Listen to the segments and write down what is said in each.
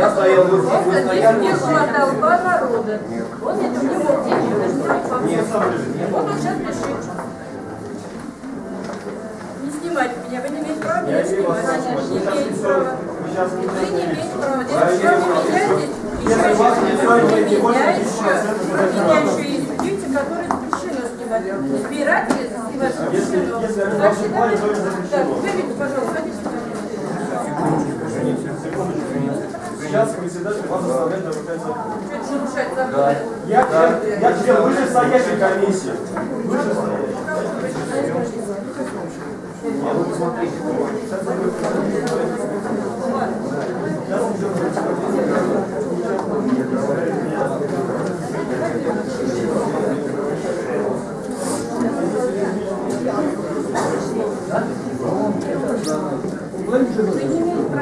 Я стоял здесь, вы стояли здесь не здесь. толпа народа. Он это не мог делать, не он сейчас пишет. Не снимайте меня, вы не имеете права меня снимать. Не имеете права. Вы не имеете права. Здесь еще не устраивает, не есть. больше Меня 10%, еще, меня еще есть люди, которые запрещено снимать. Избиратели снимать запрещено. Так запрещено. Так, выберите, пожалуйста, сейчас председатель вас заставляет нарушать закон. Да. Я, да. я, я тебе вышестоящей комиссии. Вышестоящей. А вы посмотрите.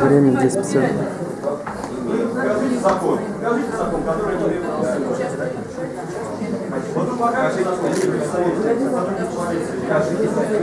Время 10 50 закон. Покажите закон, который мы Вот он покажет закон, Покажите закон.